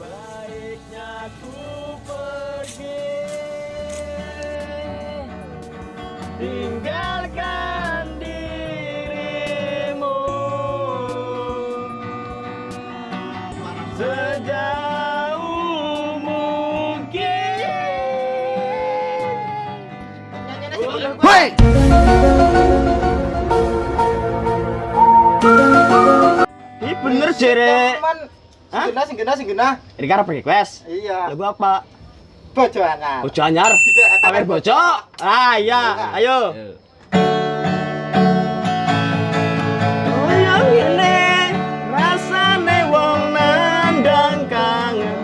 Baiknya ku pergi. Tinggalkan dirimu. Sejauh mungkin. Bener jere. Cuman Hah? singgena singgena singgena. Ini request? Iya. Lagu apa? Bojo anyar. Bojo anyar. Iya, Amer bojo. Ah iya, ayo. Nandang kangen.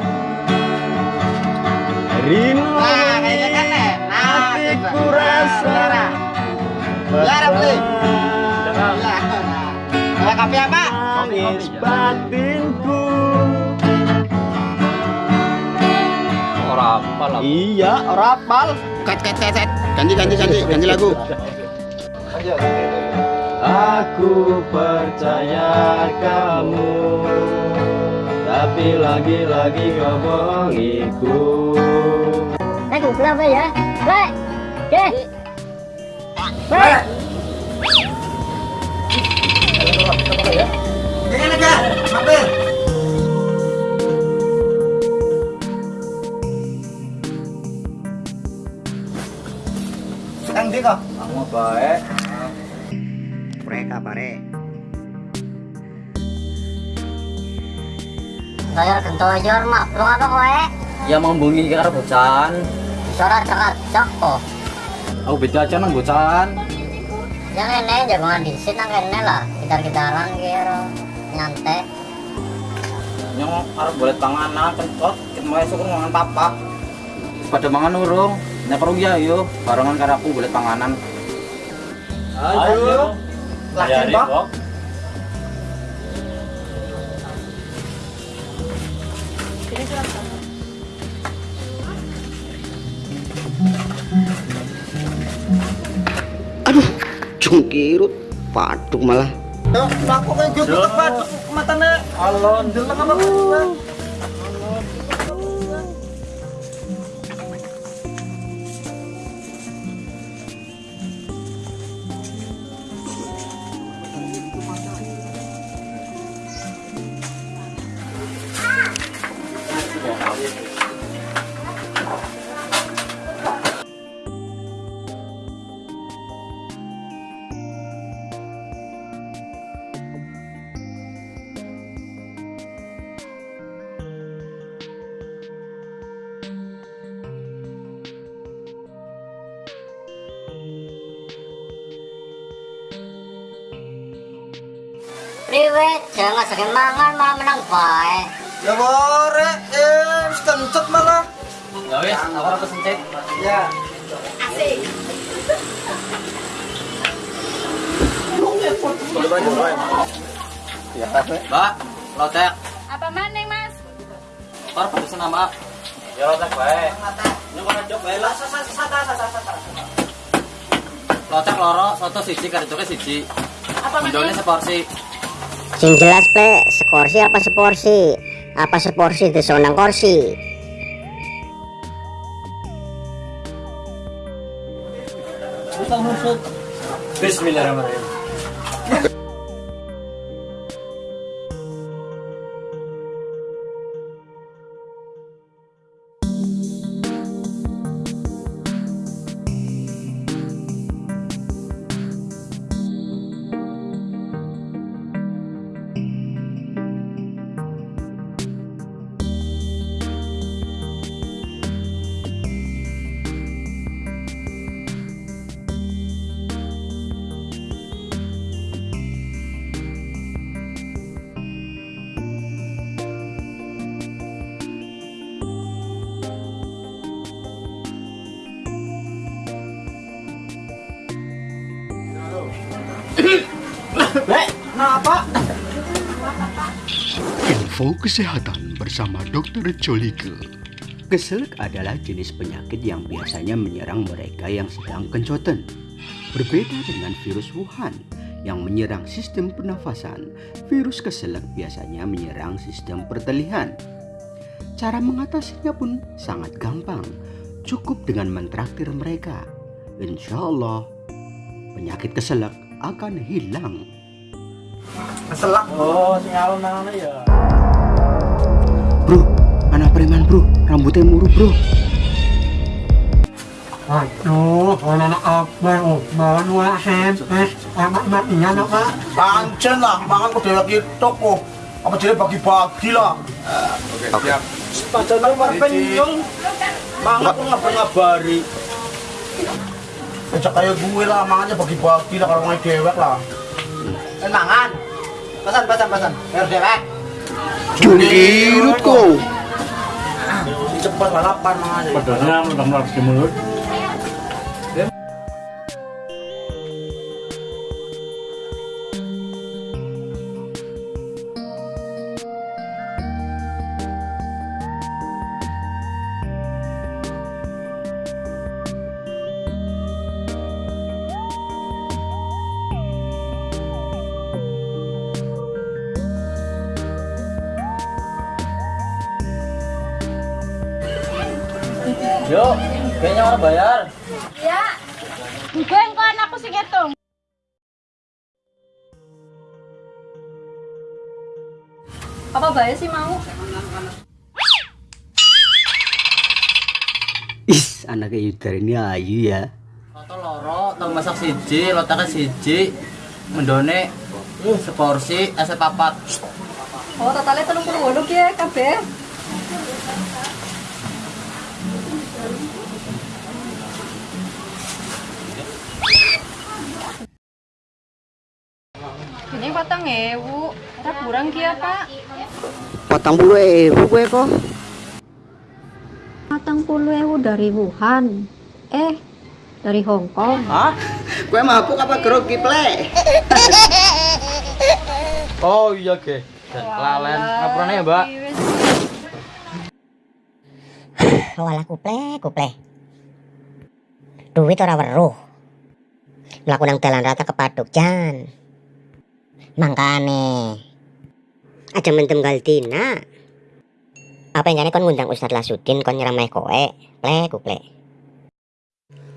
Rino Nah, kayaknya kan. Nah, hatiku rasa. Nah, Lara, beli. Beban. Iya. Nah, kopi apa? Nangis batinku Ora apa lah. Iya, ora apal Kat kat kat kat. Ganti ganti ganti ganti lagu. Aku percaya kamu Tapi lagi-lagi kau bohongiku Aduh, kenapa ya? Lek! Deh! Lek! Kang di kok. Kamu baik Mereka pare. Bayar kentoyor, mak. Belum apa kowe? Ya membungi karo bocan. Suara dekat, coko. Aku beda aja nang bocan. Yang ini jagongan di sini nang kene lah. Gitar-gitaran kira. Nyantai. Nyong arep boleh panganan kentot, kita mau esuk mangan papa. Pada mangan urung. Nek perlu ya yo, barengan karo aku boleh panganan. Ayo. Lagi Pak. Jungkirut paduk malah. Tuh, aku kayak gitu tepat matanya. Alon, deleng apa Priwe, jangan sering mangan malah menang bae. Ya bore, eh, kencet malah. Ya wis, aku ora kesentit. Ya. Mbak, lotek. Apa maning, Mas? Par pesan nama. Ya lotek bae. Nyong ora jok bae lah. Lotek loro, soto siji karo joke siji. Apa maning? seporsi. Sing jelas, Ple, sekorsi apa seporsi? Apa seporsi di sonang korsi? Bismillahirrahmanirrahim. Info kesehatan bersama Dr. Jolike. Keselak adalah jenis penyakit yang biasanya menyerang mereka yang sedang kencoten. Berbeda dengan virus Wuhan yang menyerang sistem pernafasan, virus keselak biasanya menyerang sistem pertalihan. Cara mengatasinya pun sangat gampang, cukup dengan mentraktir mereka. Insya Allah, penyakit keselak akan hilang. Keselak. Oh, sing alun nang ya. Bro, anak preman bro, rambutnya muruk bro. Aduh, na apa oh. Bawang wala sempes. Emak-emak iya na pak. Pancen lah, mangan kudu lagi toko. Apa jadi bagi-bagi lah. Pacar lu kenyang. Mangan kok ngabari. Ajak kayak gue lah, mangannya bagi-bagi lah kalau mau dewek lah. Eh mangan. Pesan pesan pesan. Biar dewek. Cungkirut kau. Cepat balapan mangan. Padahal udah melarang di mulut. Yuk, kayaknya orang bayar. Ya. Gue engko anakku sing ngitung. Apa bayar sih mau? Is, anaknya Yudar ini ayu ya. Foto loro, tau masak siji, lotaknya siji, mendone uh, seporsi es papat. Oh, totalnya telung puluh ya, kabeh. Ini patang ewu, ora kurang kia pak. Potong puluh ewu gue kok. Patang puluh ewu dari Wuhan. Eh, dari Hong Kong. Hah? Gue mabuk apa grogi ple? Oh iya ge. Dan kelalen. Ngapurane ya, Mbak? Walah kuple, kuple. Duit ora weruh. Mlaku nang dalan rata kepaduk jan. Mangkane. Aja mendem Galdina. Apa yang kon ngundang Ustaz Lasudin kon nyeramai kowe? Ple, kuple.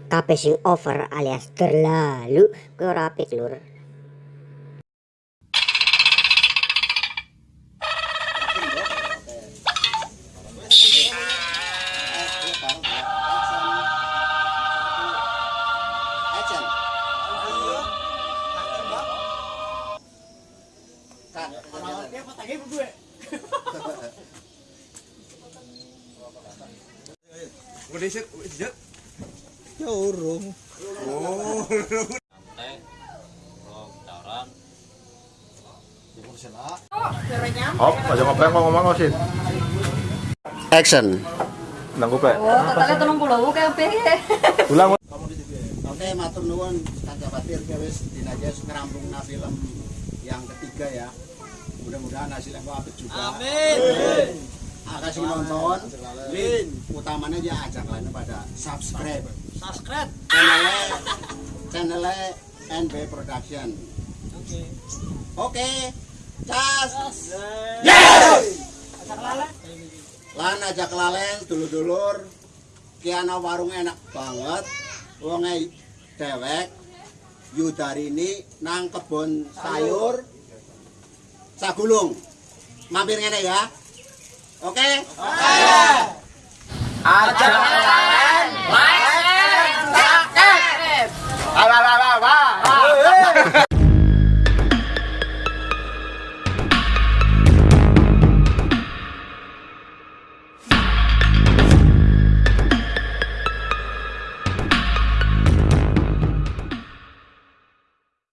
Kabeh sing over alias terlalu kowe ora lur. Hop, aja ngobrol kok ngomong sih. Action. Nanggu pe. Oh, totalnya puluh wolu kabeh. Ulang. Oke, matur nuwun Kang Jabatir wis dinajas ngerampungna film yang ketiga ya. Mudah-mudahan hasilnya apik juga. Amin. Makasih nonton. Lin, utamanya ya ajak lainnya pada subscribe. Subscribe. Channelnya, channelnya NB Production. Oke. Oke. Cas. Yes. Lan ajak lalen dulur-dulur Kiana warung enak banget Wonge dewek Yudarini nang kebun sayur Sagulung Mampir ngene ya Oke? Okay? Oke. Okay.